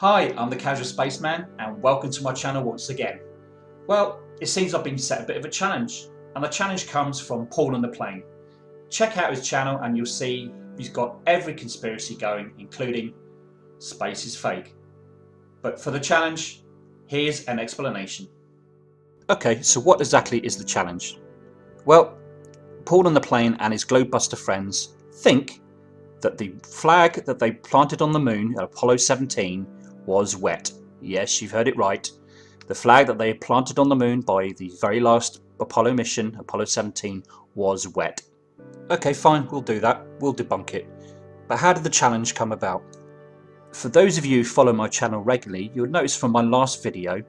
Hi, I'm the Casual Spaceman and welcome to my channel once again. Well, it seems I've been set a bit of a challenge and the challenge comes from Paul on the Plane. Check out his channel and you'll see he's got every conspiracy going including space is fake. But for the challenge, here's an explanation. Okay, so what exactly is the challenge? Well, Paul on the Plane and his Globebuster friends think that the flag that they planted on the moon at Apollo 17 was wet. Yes, you've heard it right. The flag that they planted on the moon by the very last Apollo mission, Apollo 17, was wet. Okay, fine, we'll do that. We'll debunk it. But how did the challenge come about? For those of you who follow my channel regularly, you'll notice from my last video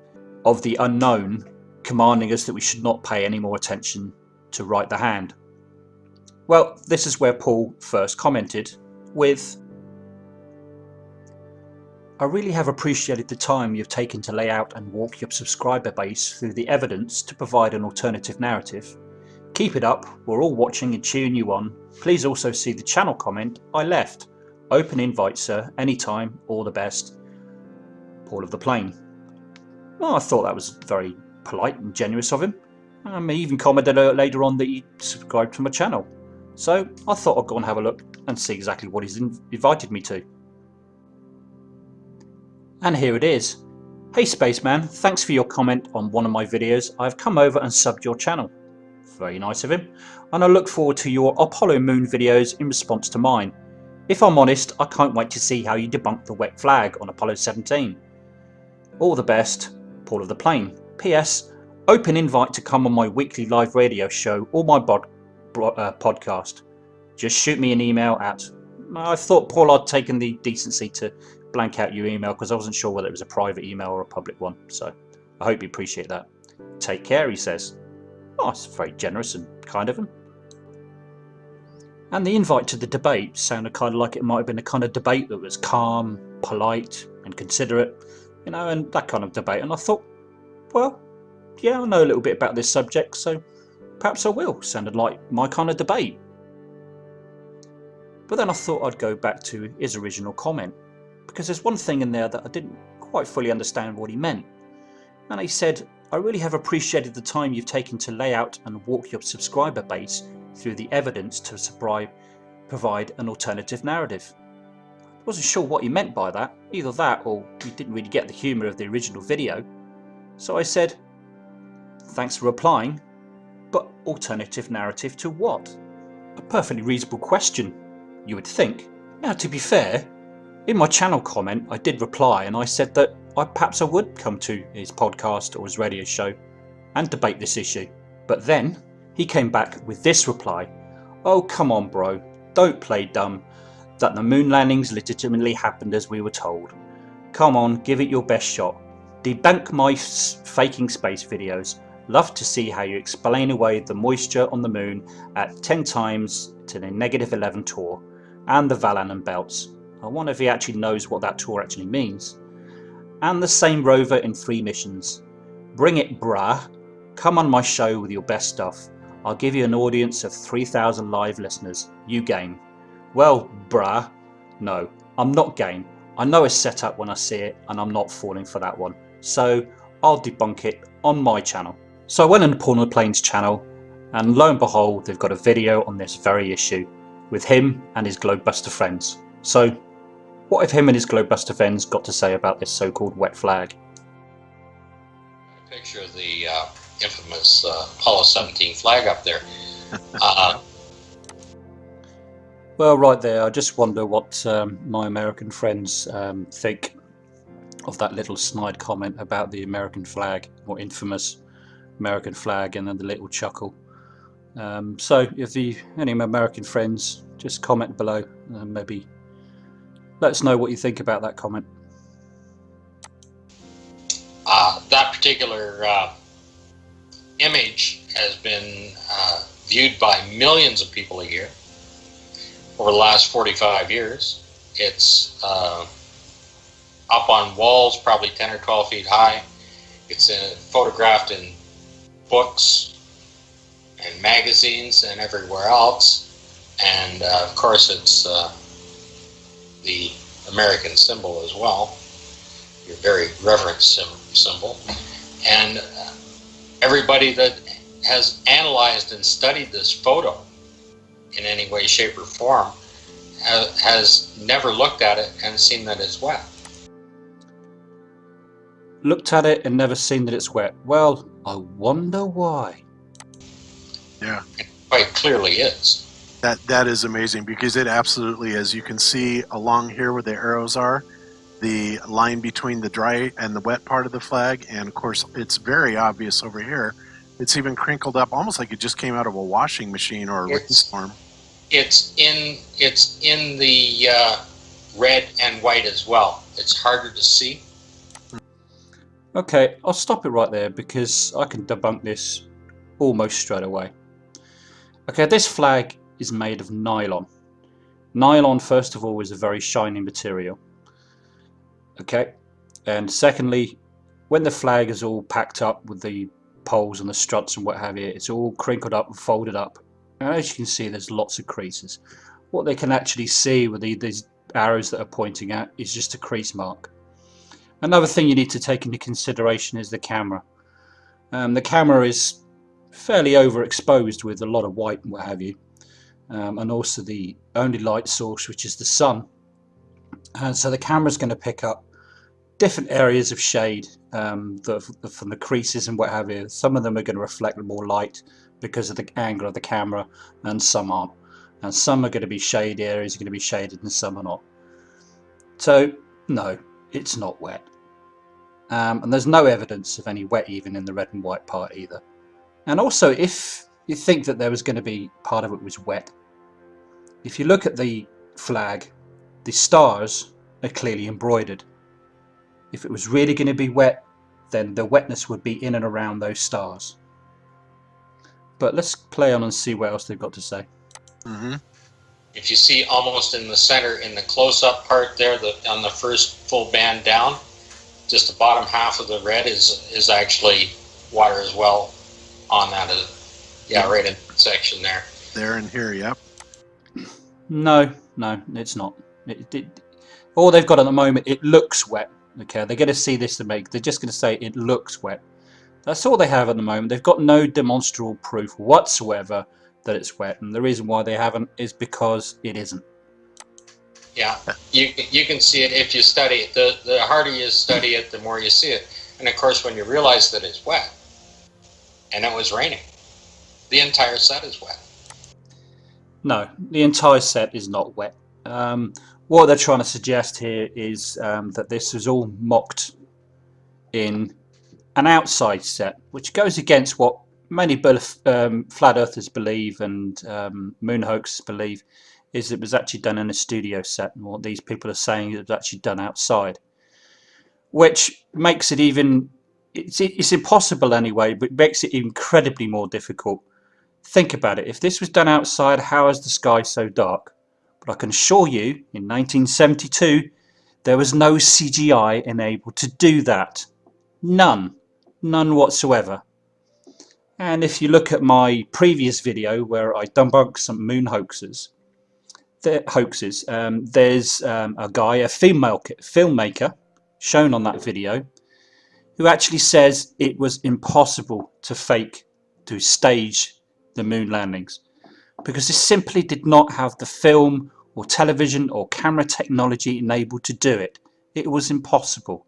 of the unknown commanding us that we should not pay any more attention to write the hand. Well, this is where Paul first commented with I really have appreciated the time you've taken to lay out and walk your subscriber base through the evidence to provide an alternative narrative. Keep it up, we're all watching and cheering you on. Please also see the channel comment I left. Open invite sir, anytime, all the best. Paul of the Plane. Well, I thought that was very polite and generous of him. Um, he even commented uh, later on that he subscribed to my channel. So I thought I'd go and have a look and see exactly what he's invited me to. And here it is. Hey Spaceman, thanks for your comment on one of my videos. I've come over and subbed your channel. Very nice of him. And I look forward to your Apollo Moon videos in response to mine. If I'm honest, I can't wait to see how you debunk the wet flag on Apollo 17. All the best, Paul of the Plane. P.S. Open invite to come on my weekly live radio show or my bod, uh, podcast. Just shoot me an email at... I thought Paul I'd taken the decency to blank out your email because I wasn't sure whether it was a private email or a public one. So I hope you appreciate that. Take care, he says. Oh, it's very generous and kind of him. And the invite to the debate sounded kind of like it might have been a kind of debate that was calm, polite and considerate, you know, and that kind of debate. And I thought, well, yeah, I know a little bit about this subject, so perhaps I will. Sounded like my kind of debate. But then I thought I'd go back to his original comment because there's one thing in there that I didn't quite fully understand what he meant. And he said, I really have appreciated the time you've taken to lay out and walk your subscriber base through the evidence to provide an alternative narrative. I wasn't sure what he meant by that, either that or he didn't really get the humour of the original video. So I said, thanks for replying, but alternative narrative to what? A perfectly reasonable question, you would think. Now to be fair, in my channel comment, I did reply and I said that I, perhaps I would come to his podcast or his radio show and debate this issue. But then he came back with this reply Oh, come on, bro, don't play dumb. That the moon landings legitimately happened as we were told. Come on, give it your best shot. Debunk my faking space videos. Love to see how you explain away the moisture on the moon at 10 times to the negative 11 torr and the Allen belts. I wonder if he actually knows what that torr actually means. And the same rover in three missions. Bring it brah. Come on my show with your best stuff. I'll give you an audience of 3,000 live listeners. You game. Well, brah. No, I'm not game. I know it's set up when I see it and I'm not falling for that one. So I'll debunk it on my channel. So I went on the Plane's channel and lo and behold they've got a video on this very issue with him and his Globebuster friends. So what have him and his Globebuster friends got to say about this so-called wet flag? Picture of the uh, infamous uh, Apollo 17 flag up there. Uh, well, right there, I just wonder what um, my American friends um, think of that little snide comment about the American flag, or infamous American flag, and then the little chuckle. Um, so, if the any American friends, just comment below, and maybe let us know what you think about that comment. Uh, that particular uh, image has been uh, viewed by millions of people a year over the last 45 years. It's uh, up on walls, probably 10 or 12 feet high. It's in, photographed in books and magazines and everywhere else. And uh, of course, it's uh, the American symbol as well. your very reverent symbol. And uh, everybody that has analyzed and studied this photo in any way, shape, or form has never looked at it and seen that it's wet. Looked at it and never seen that it's wet. Well, I wonder why. Yeah. It quite clearly is. That that is amazing because it absolutely is. You can see along here where the arrows are, the line between the dry and the wet part of the flag, and of course it's very obvious over here. It's even crinkled up, almost like it just came out of a washing machine or a rainstorm. It's in it's in the uh, red and white as well. It's harder to see. Okay, I'll stop it right there because I can debunk this almost straight away. Okay, this flag is made of nylon. Nylon, first of all, is a very shiny material. Okay, and secondly, when the flag is all packed up with the poles and the struts and what have you, it's all crinkled up and folded up. And as you can see, there's lots of creases. What they can actually see with the, these arrows that are pointing at is just a crease mark. Another thing you need to take into consideration is the camera. Um, the camera is fairly overexposed with a lot of white and what have you. Um, and also the only light source which is the sun. And so the camera is going to pick up different areas of shade um, the, from the creases and what have you. Some of them are going to reflect more light because of the angle of the camera and some aren't. And some are going to be shade areas are going to be shaded and some are not. So no, it's not wet. Um, and there's no evidence of any wet even in the red and white part either. And also if you think that there was going to be part of it was wet, if you look at the flag, the stars are clearly embroidered. If it was really going to be wet, then the wetness would be in and around those stars. But let's play on and see what else they've got to say. Mm -hmm. If you see almost in the center, in the close-up part there, the, on the first full band down, just the bottom half of the red is is actually water as well on that. Uh, yeah, right in section there. There and here, yep. No, no, it's not. It, it, all they've got at the moment, it looks wet. Okay, they're going to see this to make. They're just going to say it looks wet. That's all they have at the moment. They've got no demonstrable proof whatsoever that it's wet, and the reason why they haven't is because it isn't. Yeah, you you can see it if you study it. The the harder you study it, the more you see it. And of course, when you realize that it's wet, and it was raining, the entire set is wet. No, the entire set is not wet. Um, what they're trying to suggest here is um, that this was all mocked in an outside set, which goes against what many um, flat earthers believe and um, moon hoaxers believe is it was actually done in a studio set and what these people are saying is it was actually done outside which makes it even it's, it's impossible anyway but it makes it incredibly more difficult think about it. If this was done outside how is the sky so dark? But I can assure you in 1972 there was no CGI enabled to do that. None. None whatsoever. And if you look at my previous video where I debunk some moon hoaxes hoaxes. Um, there's um, a guy, a female filmmaker, shown on that video, who actually says it was impossible to fake, to stage the moon landings, because this simply did not have the film or television or camera technology enabled to do it. It was impossible.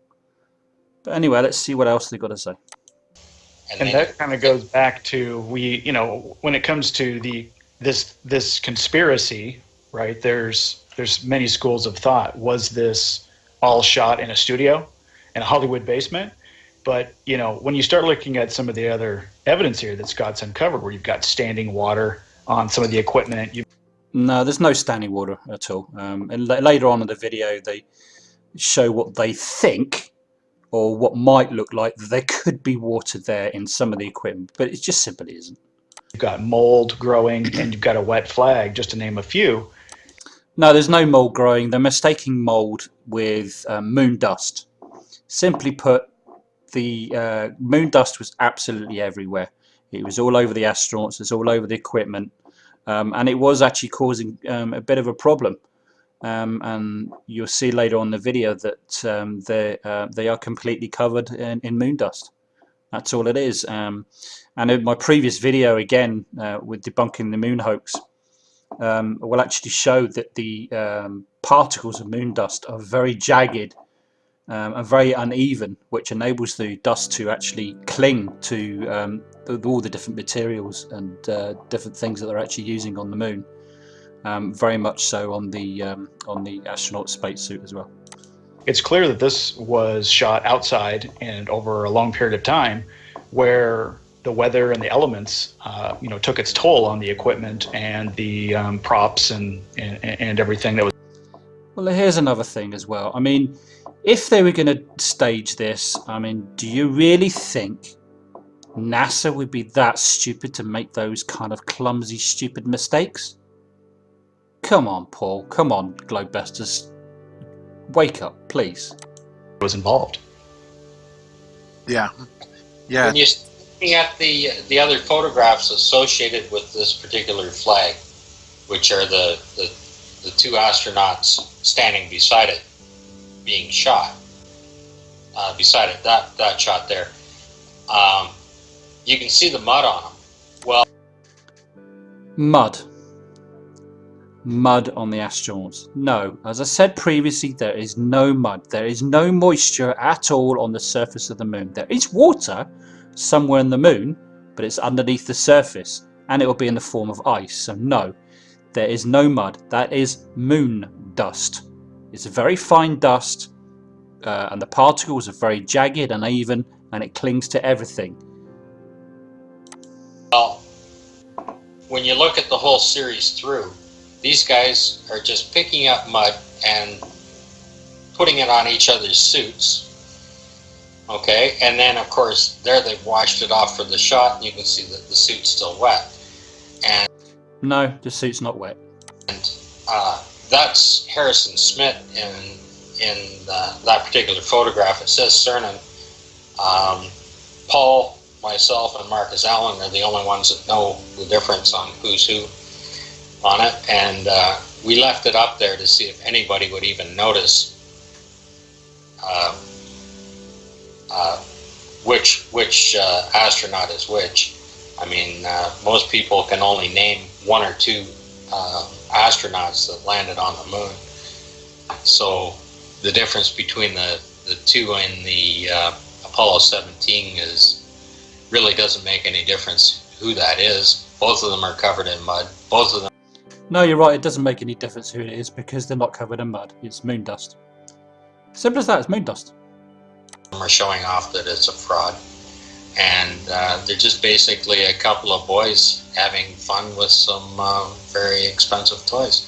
But anyway, let's see what else they've got to say. And that kind of goes back to we, you know, when it comes to the this this conspiracy right? There's there's many schools of thought. Was this all shot in a studio, in a Hollywood basement? But you know, when you start looking at some of the other evidence here that Scott's uncovered, where you've got standing water on some of the equipment, you no, there's no standing water at all. Um, and later on in the video, they show what they think or what might look like there could be water there in some of the equipment, but it just simply isn't. You've got mold growing and you've got a wet flag, just to name a few. No, there's no mold growing. They're mistaking mold with um, moon dust. Simply put, the uh, moon dust was absolutely everywhere. It was all over the astronauts, it's all over the equipment, um, and it was actually causing um, a bit of a problem. Um, and you'll see later on the video that um, they uh, they are completely covered in, in moon dust. That's all it is. Um, and in my previous video, again uh, with debunking the moon hoax, um, will actually show that the particles of moon dust are very jagged um, and very uneven, which enables the dust to actually cling to um, all the different materials and uh, different things that they're actually using on the moon. Um, very much so on the um, on the astronaut spacesuit as well. It's clear that this was shot outside and over a long period of time, where the weather and the elements, uh, you know, took its toll on the equipment and the um, props and, and and everything that was. Well, here's another thing as well. I mean, if they were going to stage this, I mean, do you really think NASA would be that stupid to make those kind of clumsy, stupid mistakes? Come on, Paul. Come on, Globesters. Wake up, please. Was involved. Yeah. Yeah. When you're looking at the the other photographs associated with this particular flag, which are the the, the two astronauts standing beside it, being shot, uh, beside it, that that shot there, um, you can see the mud on them. Well, mud mud on the astronauts. No, as I said previously, there is no mud. There is no moisture at all on the surface of the moon. There is water somewhere in the moon, but it's underneath the surface and it will be in the form of ice. So no, there is no mud. That is moon dust. It's a very fine dust uh, and the particles are very jagged and even and it clings to everything. Well, when you look at the whole series through, these guys are just picking up mud and putting it on each other's suits. Okay, and then of course there they've washed it off for the shot, and you can see that the suit's still wet. And no, the suit's not wet. And uh, that's Harrison Schmitt in in uh, that particular photograph. It says Cernan. Um, Paul, myself, and Marcus Allen are the only ones that know the difference on who's who on it, and uh, we left it up there to see if anybody would even notice uh, uh, which which uh, astronaut is which. I mean, uh, most people can only name one or two uh, astronauts that landed on the moon. So the difference between the the two in the uh, Apollo 17 is really doesn't make any difference who that is. Both of them are covered in mud. Both of them no, you're right, it doesn't make any difference who it is because they're not covered in mud. It's moon dust. Simple as that, it's moon dust. We're showing off that it's a fraud. And uh, they're just basically a couple of boys having fun with some uh, very expensive toys.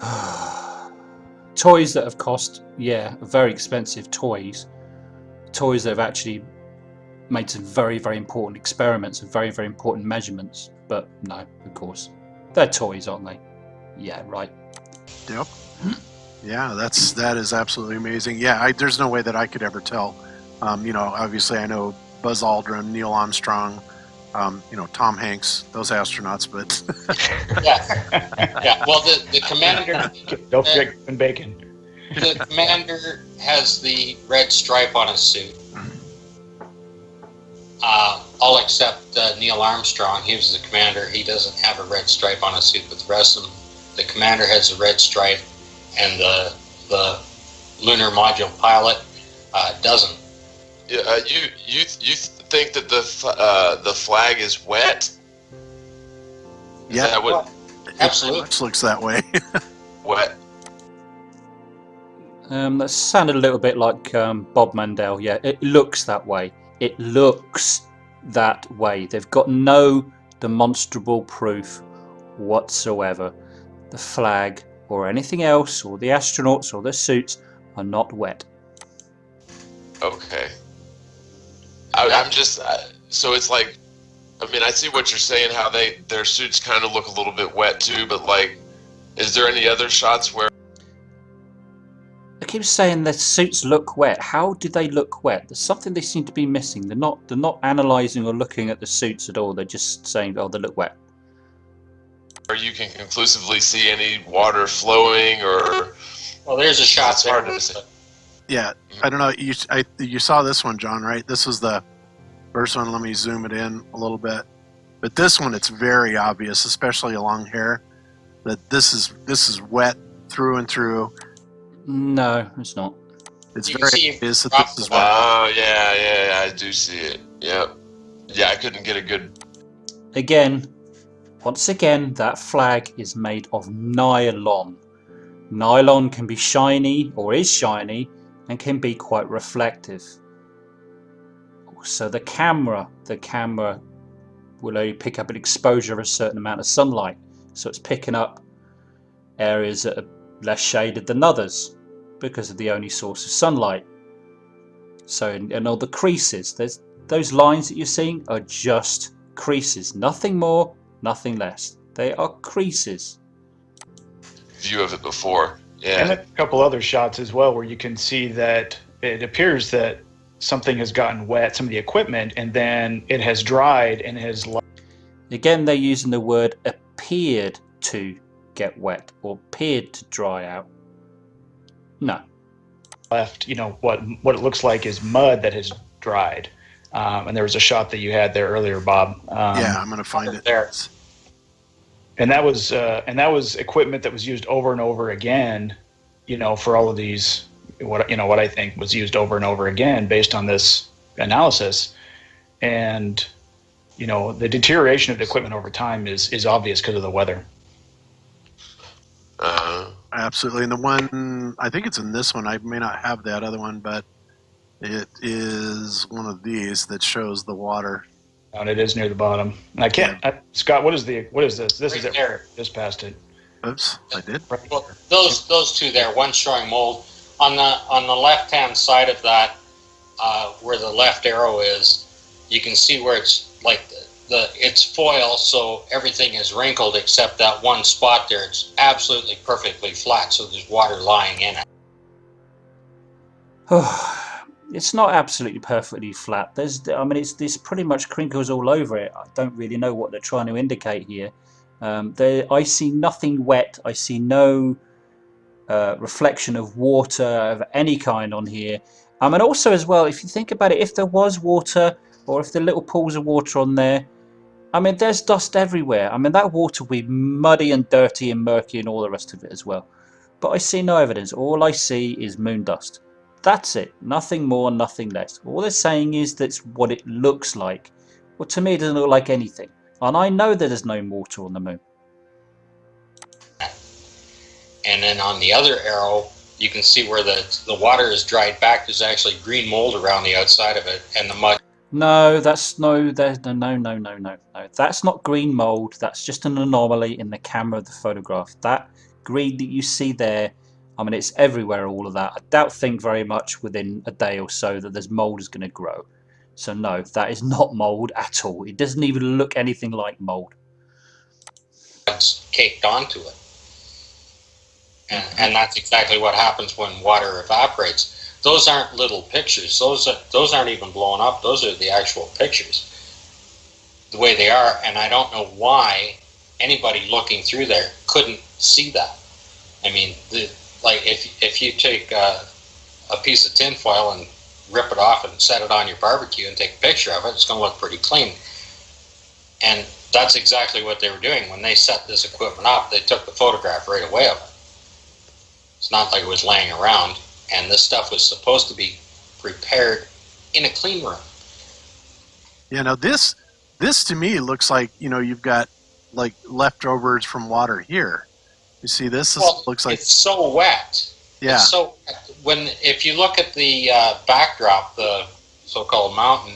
toys that have cost, yeah, very expensive toys. Toys that have actually made some very, very important experiments and very, very important measurements. But no, of course. They're toys, aren't they? Yeah, right. Yep. Yeah, that's that is absolutely amazing. Yeah, I, there's no way that I could ever tell. Um, you know, obviously I know Buzz Aldrin, Neil Armstrong, um, you know, Tom Hanks, those astronauts, but yeah, yeah. Well, the the commander, don't forget Bacon. The commander has the red stripe on his suit uh, all except uh, Neil Armstrong. He was the commander. He doesn't have a red stripe on his suit, but the rest of them, the commander has a red stripe, and the the lunar module pilot uh, doesn't. Yeah, uh, you you you think that the uh, the flag is wet? Is yeah, what, absolutely. It looks that way. wet. Um, that sounded a little bit like um, Bob Mandel. Yeah, it looks that way it looks that way. They've got no demonstrable proof whatsoever. The flag or anything else or the astronauts or the suits are not wet. Okay. I, am just uh, so it's like, I mean, I see what you're saying. How they their suits kind of look a little bit wet too, but like, is there any other shots where I keep saying their suits look wet. How do they look wet? There's something they seem to be missing. They're not they're not analysing or looking at the suits at all. They're just saying, oh, they look wet. or you can conclusively see any water flowing or Well, there's a shot It's there. hard to say. Yeah, I don't know. You I, you saw this one, John, right? This was the first one. Let me zoom it in a little bit. But this one, it's very obvious, especially along here, that this is this is wet through and through. No, it's not. It's You very obvious that this is wet. Oh yeah, yeah, yeah, I do see it. Yep. Yeah, I couldn't get a good. Again, once again, that flag is made of nylon. Nylon can be shiny or is shiny and can be quite reflective. So the camera, the camera will only pick up an exposure of a certain amount of sunlight. So it's picking up areas that are less shaded than others because of the only source of sunlight. So in, in all the creases, there's those lines that you're seeing are just creases, nothing more, nothing less. They are creases. view of it before. Yeah. And a couple other shots as well where you can see that it appears that something has gotten wet, some of the equipment, and then it has dried and has Again, they're using the word appeared to get wet or appeared to dry out. No. left, you know, what what it looks like is mud that has dried. Um, and there was a shot that you had there earlier, Bob. Um, yeah, I'm gonna find it. there. and that was uh, and that was equipment that was used over and over again you know for all of these what you know what i think was used over and over again based on this analysis and you know the deterioration of the equipment over time is is obvious because of the weather Uh, Absolutely. And the one, I think it's in this one. I may not have that other one, but it is one of these that shows the water. and it is near the bottom and i can't I, scott what is the what is this this is Right it there. just past it Oops, I did. Well, those those two there, one showing mold on the on the left hand side of that, uh, where the left arrow is, you can see where it's like the, the it's foil, so everything is wrinkled except that one spot there. It's absolutely perfectly flat, so there's water lying in it. it's not absolutely perfectly flat. There's, I mean, it's there's pretty much crinkles all over it. I don't really know what they're trying to indicate here. Um, there, I see nothing wet. I see no uh, reflection of water of any kind on here. Um, and also as well, if you think about it, if there was water or if the little pools of water on there, I mean, there's dust everywhere. I mean, that water will be muddy and dirty and murky and all the rest of it as well. But I see no evidence. All I see is moon dust. That's it. Nothing more, nothing less. All they're saying is that's what it looks like. Well, to me, it doesn't look like anything. And I know that there's no water on the moon. And then on the other arrow, you can see where the the water is dried back. There's actually green mold around the outside of it, and the mud No, that's no, there's no, no, no, no, no, no. That's not green mold. That's just an anomaly in the camera of the photograph. That green that you see there, I mean, it's everywhere. All of that. I doubt think very much within a day or so that there's mold is going to grow. So no, that is not mold at all. It doesn't even look anything like mold. caked onto it. And, and that's exactly what happens when water evaporates. Those aren't little pictures. Those are, those aren't even blown up. Those are the actual pictures, the way they are. And I don't know why anybody looking through there couldn't see that. I mean, the, like if if you take uh, a piece of tinfoil and rip it off and set it on your barbecue and take a picture of it, it's going to look pretty clean. And that's exactly what they were doing when they set this equipment up. They took the photograph right away of it. It's not like it was laying around, and this stuff was supposed to be prepared in a clean room. Yeah, now this this to me looks like you know you've got like leftovers from water here. You see this? This Well, looks like it's so wet. yeah, It's so when if you look at the uh, backdrop, the so-called mountain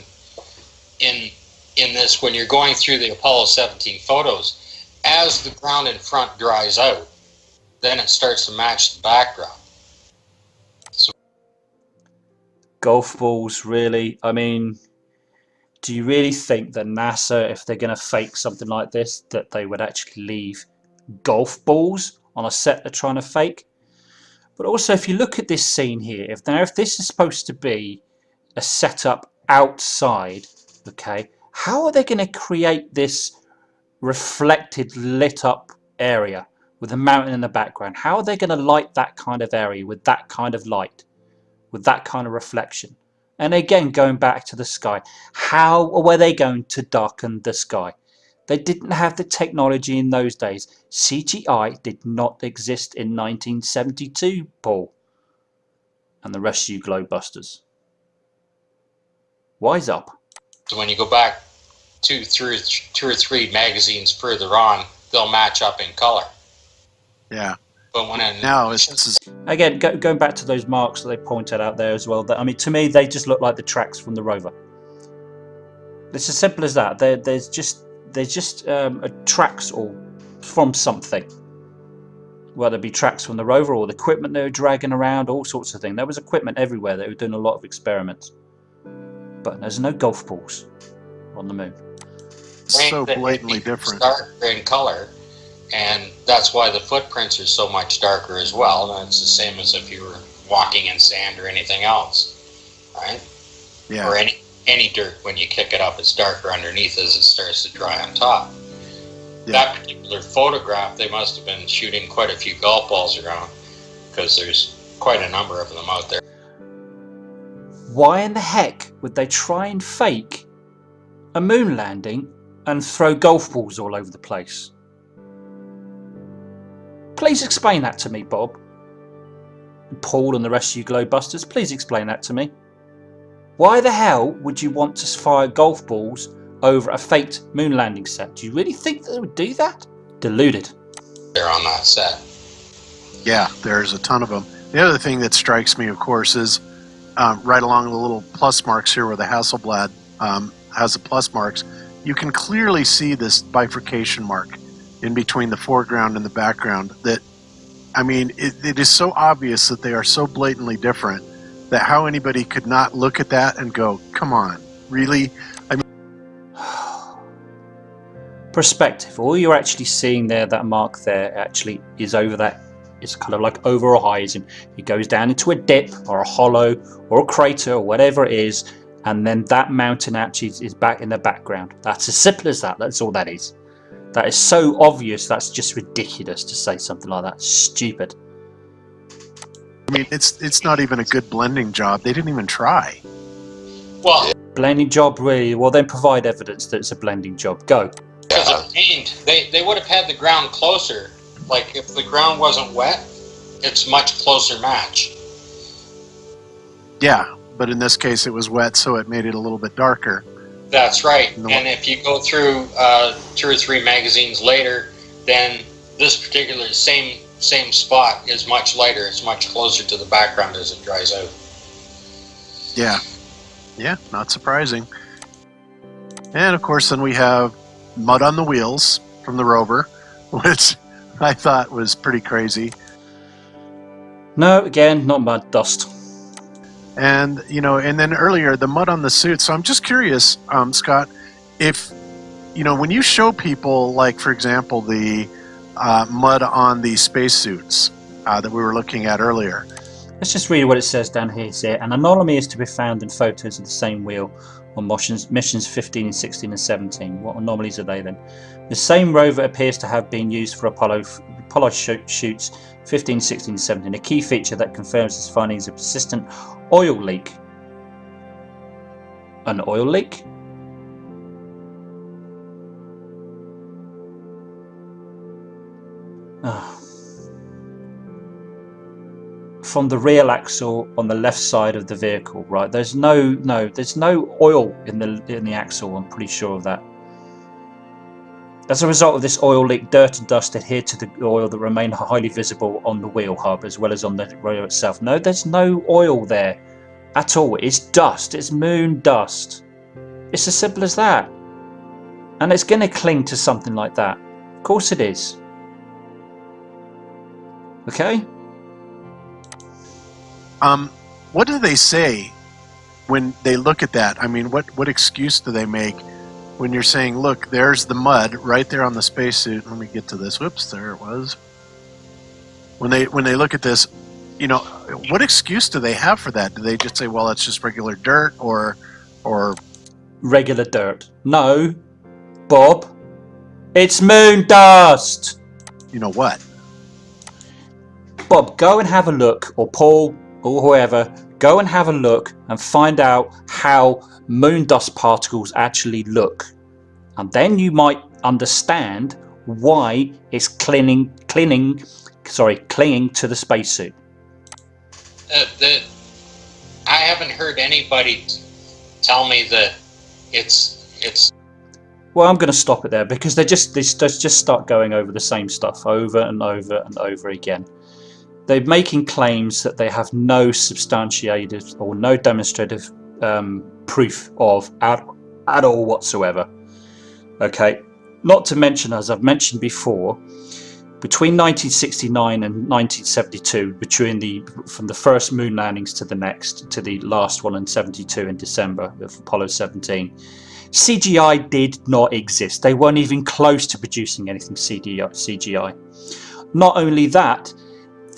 in in this, when you're going through the Apollo 17 photos, as the ground in front dries out, then it starts to match the backdrop. golf balls really? I mean do you really think that nasa if they're going to fake something like this that they would actually leave golf balls on a set they're trying to fake? But also if you look at this scene here if now if this is supposed to be a setup outside okay how are they going to create this reflected lit up area with a mountain in the background. How are they going to light that kind of area with that kind of light, with that kind of reflection? And again, going back to the sky, how were they going to darken the sky? They didn't have the technology in those days. CGI did not exist in 1972, Paul. And the rest of you globebusters. Wise up. So when you go back two, three, two or three magazines further on, they'll match up in color. Yeah. But when I now it's, it's again go, going back to those marks that they pointed out there as well. That I mean, to me, they just look like the tracks from the rover. It's as simple as that. There, there's just there's just um, tracks or from something. Whether it be tracks from the rover or the equipment they were dragging around, all sorts of things. There was equipment everywhere. They were doing a lot of experiments. But there's no golf balls on the moon. So blatantly different. Dark in color and that's why the footprints are so much darker as well. And it's the same as if you were walking in sand or anything else, right? Yeah. Or any any dirt when you kick it up, it's darker underneath as it starts to dry on top. Yeah. That particular photograph, they must have been shooting quite a few golf balls around because there's quite a number of them out there. Why in the heck would they try and fake a moon landing and throw golf balls all over the place? Please explain that to me, Bob. Paul and the rest of you Globebusters, please explain that to me. Why the hell would you want to fire golf balls over a faked moon landing set? Do you really think they would do that? Deluded. They're on that set. Yeah, there's a ton of them. The other thing that strikes me, of course, is um, right along the little plus marks here where the Hasselblad um, has the plus marks, you can clearly see this bifurcation mark in between the foreground and the background that I mean it, it is so obvious that they are so blatantly different that how anybody could not look at that and go come on really? I mean perspective. All you're actually seeing there that mark there actually is over that it's kind of like over a horizon. It goes down into a dip or a hollow or a crater or whatever it is and then that mountain actually is back in the background. That's as simple as that. That's all that is that is so obvious, that's just ridiculous to say something like that. Stupid. I mean, it's it's not even a good blending job. They didn't even try. Well, blending job, really? Well, then provide evidence that it's a blending job. Go. Because of paint, they, they would have had the ground closer. Like, if the ground wasn't wet, it's much closer match. Yeah, but in this case it was wet, so it made it a little bit darker. That's right. And if you go through uh, two or three magazines later, then this particular same same spot is much lighter. It's much closer to the background as it dries out. Yeah, yeah, not surprising. And of course, then we have mud on the wheels from the rover, which I thought was pretty crazy. No, again, not mud, dust and you know and then earlier the mud on the suit. So i'm just curious um, scott if you know when you show people like for example the uh, mud on the spacesuits uh, that we were looking at earlier. Let's just read what it says down here say an anomaly is to be found in photos of the same wheel on missions, missions 15 and 16 and 17 what anomalies are they then? The same rover appears to have been used for apollo apollo shoots 15 16 and 17 a key feature that confirms this finding is a persistent Oil leak. An oil leak? Oh. From the rear axle on the left side of the vehicle, right? There's no, no, there's no oil in the in the axle. I'm pretty sure of that. As a result of this oil leak, dirt and dust adhere to the oil that remain highly visible on the wheel hub as well as on the rotor itself. No, there's no oil there at all. It's dust. It's moon dust. It's as simple as that. And it's going to cling to something like that. Of course it is. Okay? Um, what do they say when they look at that? I mean, what, what excuse do they make when you're saying, look, there's the mud right there on the spacesuit. Let me get to this. Whoops, there it was. When they when they look at this, you know, what excuse do they have for that? Do they just say, well, it's just regular dirt or or regular dirt? No, Bob, it's moon dust. you know what. Bob, go and have a look, or Paul, or whoever, go and have a look and find out how moon dust particles actually look. And then you might understand why it's clinging, clinging, sorry, clinging to the spacesuit. Uh, the, I haven't heard anybody tell me that it's it's. Well, I'm going to stop it there because they just they just start going over the same stuff over and over and over again. They're making claims that they have no substantiated or no demonstrative um, proof of at, at all whatsoever. Okay, not to mention, as I've mentioned before, between 1969 and 1972, between the from the first moon landings to the next, to the last one in 72 in December of Apollo 17, CGI did not exist. They weren't even close to producing anything CGI. Not only that,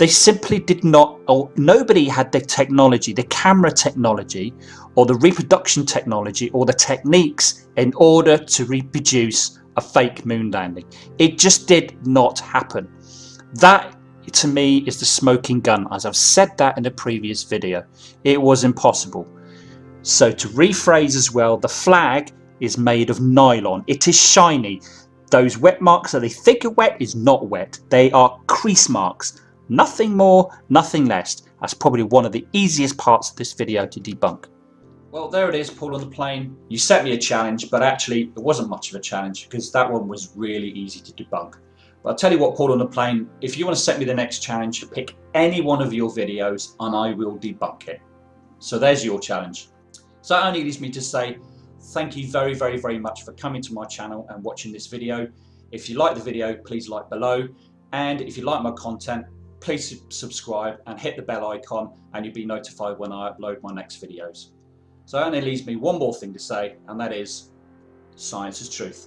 they simply did not, or nobody had the technology, the camera technology, or the reproduction technology, or the techniques in order to reproduce a fake moon landing. It just did not happen. That to me is the smoking gun as I've said that in a previous video. It was impossible. So to rephrase as well, the flag is made of nylon. It is shiny. Those wet marks that they think are wet is not wet. They are crease marks. Nothing more, nothing less. That's probably one of the easiest parts of this video to debunk. Well, there it is, Paul on the plane. You set me a challenge, but actually it wasn't much of a challenge because that one was really easy to debunk. But I'll tell you what, Paul on the plane, if you want to set me the next challenge, pick any one of your videos and I will debunk it. So there's your challenge. So that only leaves me to say thank you very, very, very much for coming to my channel and watching this video. If you like the video, please like below. And if you like my content, please subscribe and hit the bell icon and you'll be notified when I upload my next videos. So it only leaves me one more thing to say and that is science is truth.